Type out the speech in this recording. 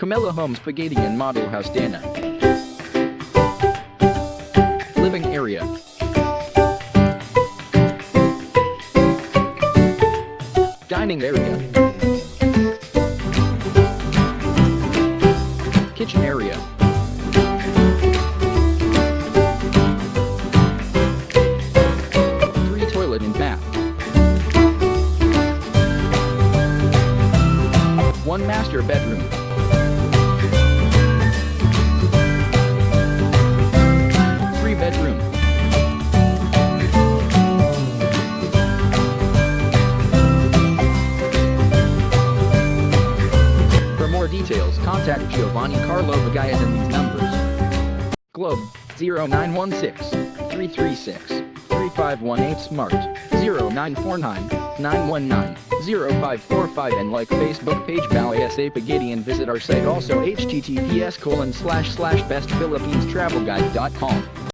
Camella Home Spaghetti and Model House Dana. Living area. Dining area. Kitchen area. Three toilet and bath. One master bedroom. Details, contact Giovanni Carlo Bagayas in these numbers. Globe 0916 336 3518 Smart 0949 919 0545 and like Facebook page SA Pagidi and visit our site also https colon slash slash bestphilippinestravelguide.com.